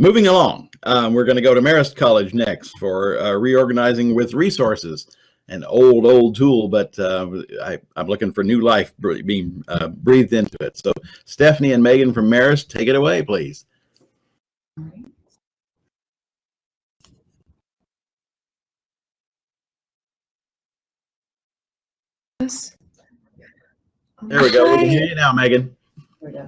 Moving along, um, we're going to go to Marist College next for uh, reorganizing with resources. An old, old tool, but uh, I, am looking for new life being uh, breathed into it. So Stephanie and Megan from Marist, take it away, please. There we go. Hi. We can hear you now, Megan.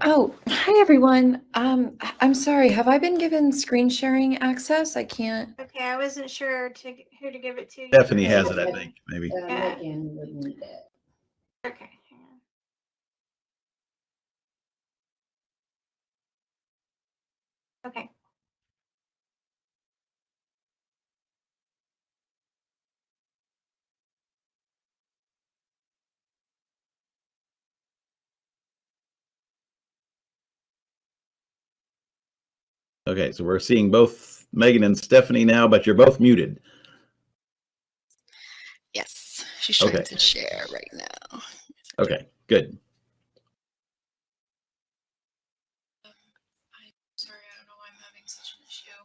Oh, hi everyone. Um, I'm sorry. Have I been given screen sharing access? I can't. Okay, I wasn't sure to who to give it to. Stephanie has it, I think, maybe. Yeah. Okay. Okay. Okay, so we're seeing both Megan and Stephanie now, but you're both muted. Yes, she's trying okay. to share right now. Okay, good. Um, I'm sorry, I don't know why I'm having such an issue.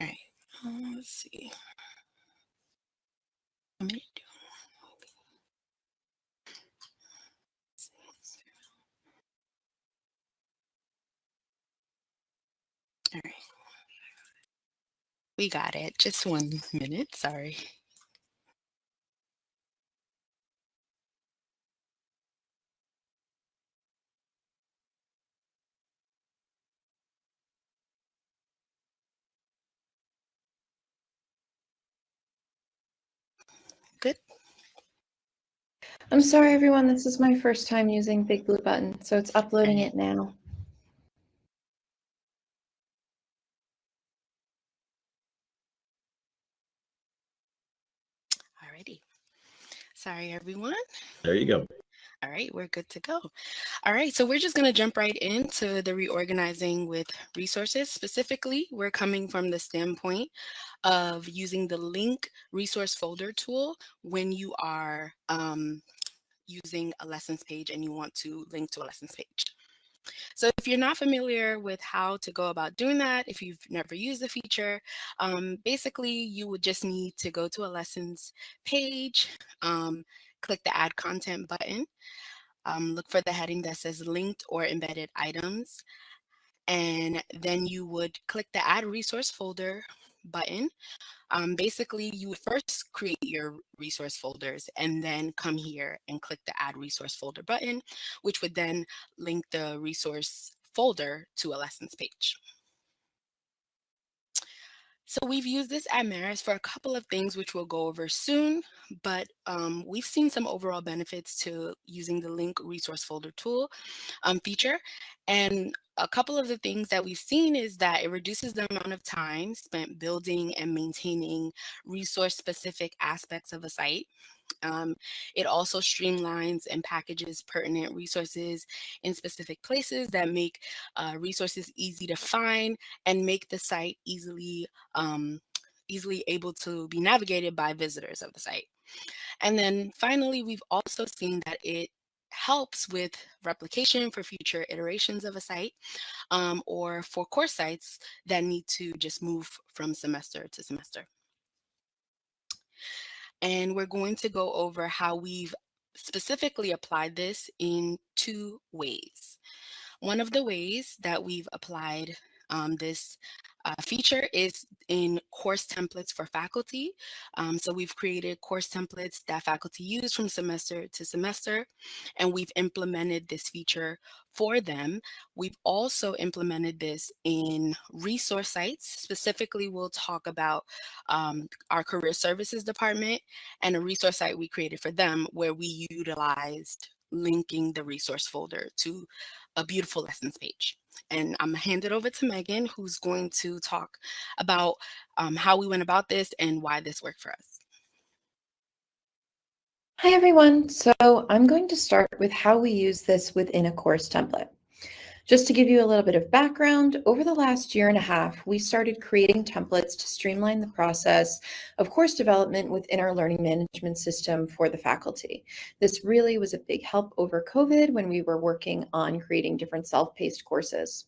All right, uh, let's see. Let me do All right. We got it. Just one minute. Sorry. Good. I'm sorry, everyone. This is my first time using Big Blue Button, so it's uploading it now. Sorry, everyone. There you go. All right, we're good to go. All right, so we're just going to jump right into the reorganizing with resources. Specifically, we're coming from the standpoint of using the link resource folder tool when you are um, using a lessons page and you want to link to a lessons page. So if you're not familiar with how to go about doing that, if you've never used the feature, um, basically you would just need to go to a lessons page, um, click the add content button, um, look for the heading that says linked or embedded items, and then you would click the add resource folder button um, basically, you would first create your resource folders and then come here and click the add resource folder button, which would then link the resource folder to a lessons page. So we've used this at Marist for a couple of things which we'll go over soon, but um, we've seen some overall benefits to using the link resource folder tool um, feature. And a couple of the things that we've seen is that it reduces the amount of time spent building and maintaining resource specific aspects of a site. Um, it also streamlines and packages pertinent resources in specific places that make uh, resources easy to find and make the site easily um, easily able to be navigated by visitors of the site. And then finally, we've also seen that it helps with replication for future iterations of a site um, or for course sites that need to just move from semester to semester. And we're going to go over how we've specifically applied this in two ways. One of the ways that we've applied um, this uh, feature is in course templates for faculty. Um, so we've created course templates that faculty use from semester to semester, and we've implemented this feature for them. We've also implemented this in resource sites. Specifically, we'll talk about um, our career services department and a resource site we created for them where we utilized linking the resource folder to a beautiful lessons page. And I'm gonna hand it over to Megan, who's going to talk about um, how we went about this and why this worked for us. Hi, everyone. So I'm going to start with how we use this within a course template. Just to give you a little bit of background, over the last year and a half, we started creating templates to streamline the process of course development within our learning management system for the faculty. This really was a big help over COVID when we were working on creating different self-paced courses.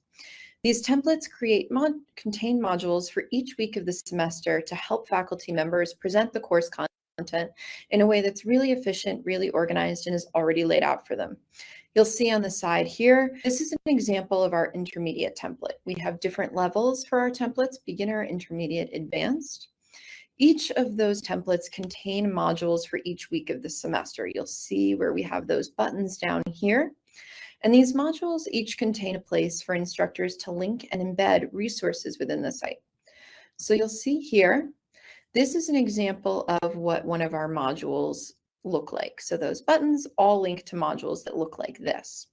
These templates create mod contain modules for each week of the semester to help faculty members present the course content in a way that's really efficient, really organized, and is already laid out for them. You'll see on the side here, this is an example of our intermediate template. We have different levels for our templates, beginner, intermediate, advanced. Each of those templates contain modules for each week of the semester. You'll see where we have those buttons down here. And these modules each contain a place for instructors to link and embed resources within the site. So you'll see here, this is an example of what one of our modules look like. So those buttons all link to modules that look like this.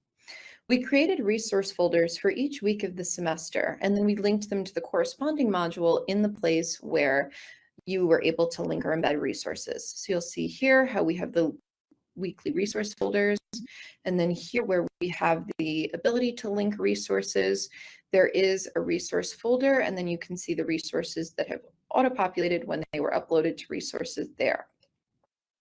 We created resource folders for each week of the semester, and then we linked them to the corresponding module in the place where you were able to link or embed resources. So you'll see here how we have the weekly resource folders. And then here where we have the ability to link resources, there is a resource folder, and then you can see the resources that have auto-populated when they were uploaded to resources there.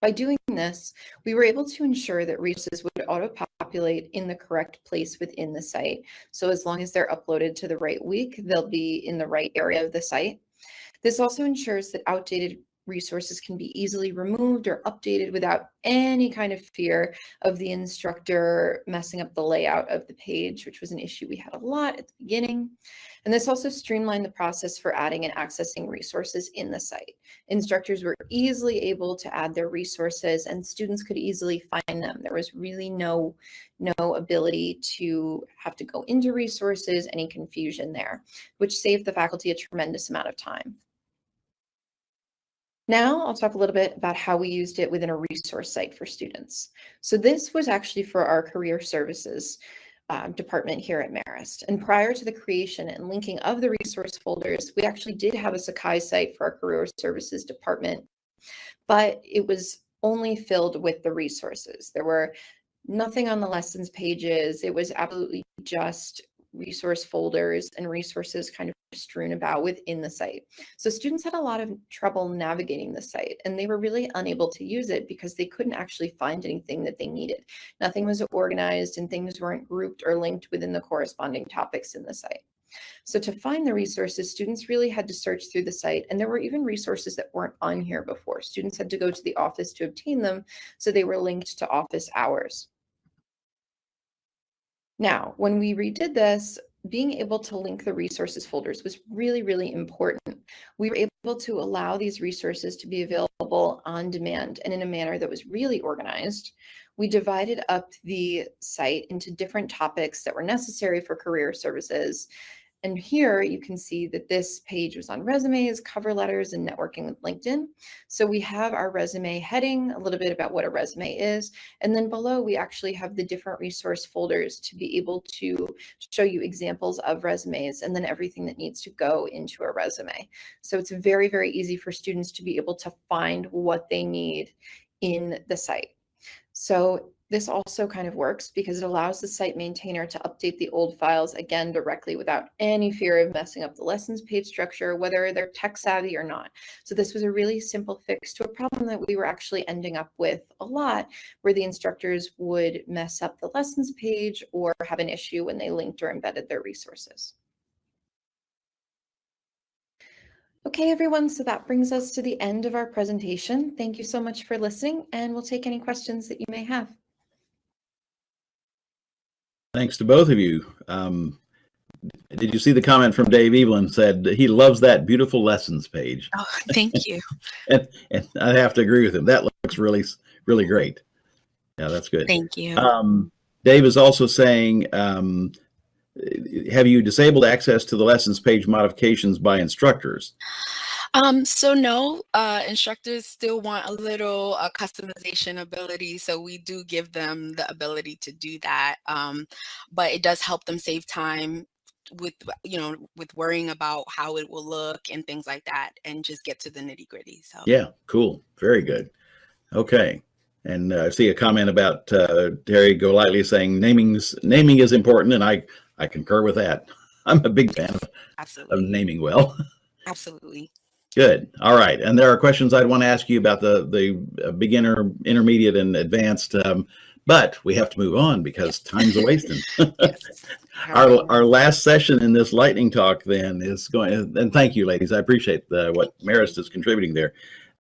By doing this, we were able to ensure that resources would auto-populate in the correct place within the site. So as long as they're uploaded to the right week, they'll be in the right area of the site. This also ensures that outdated resources can be easily removed or updated without any kind of fear of the instructor messing up the layout of the page, which was an issue we had a lot at the beginning. And this also streamlined the process for adding and accessing resources in the site. Instructors were easily able to add their resources and students could easily find them. There was really no, no ability to have to go into resources, any confusion there, which saved the faculty a tremendous amount of time. Now I'll talk a little bit about how we used it within a resource site for students. So this was actually for our career services um, department here at Marist. And prior to the creation and linking of the resource folders, we actually did have a Sakai site for our career services department, but it was only filled with the resources. There were nothing on the lessons pages. It was absolutely just resource folders and resources kind of strewn about within the site. So students had a lot of trouble navigating the site and they were really unable to use it because they couldn't actually find anything that they needed. Nothing was organized and things weren't grouped or linked within the corresponding topics in the site. So to find the resources, students really had to search through the site and there were even resources that weren't on here before. Students had to go to the office to obtain them, so they were linked to office hours. Now, when we redid this, being able to link the resources folders was really, really important. We were able to allow these resources to be available on demand and in a manner that was really organized. We divided up the site into different topics that were necessary for career services and here you can see that this page was on resumes, cover letters, and networking with LinkedIn. So we have our resume heading, a little bit about what a resume is. And then below, we actually have the different resource folders to be able to show you examples of resumes and then everything that needs to go into a resume. So it's very, very easy for students to be able to find what they need in the site. So this also kind of works because it allows the site maintainer to update the old files again directly without any fear of messing up the lessons page structure, whether they're tech savvy or not. So this was a really simple fix to a problem that we were actually ending up with a lot, where the instructors would mess up the lessons page or have an issue when they linked or embedded their resources. Okay, everyone, so that brings us to the end of our presentation. Thank you so much for listening, and we'll take any questions that you may have. Thanks to both of you. Um, did you see the comment from Dave Evelyn said he loves that beautiful lessons page? Oh, thank you. and, and I have to agree with him. That looks really, really great. Yeah, that's good. Thank you. Um, Dave is also saying, um, have you disabled access to the lessons page modifications by instructors? Um, so no, uh, instructors still want a little uh, customization ability. So we do give them the ability to do that. Um, but it does help them save time with, you know, with worrying about how it will look and things like that and just get to the nitty gritty. So yeah, cool. Very good. Okay. And uh, I see a comment about uh, Terry Golightly saying naming's naming is important. And I, I concur with that. I'm a big fan of, absolutely. of naming well. Absolutely. Good. All right. And there are questions I'd want to ask you about the the uh, beginner, intermediate, and advanced. Um, but we have to move on because time's a wasting. Yes. Our, our last session in this lightning talk then is going, and thank you, ladies. I appreciate the, what Marist is contributing there.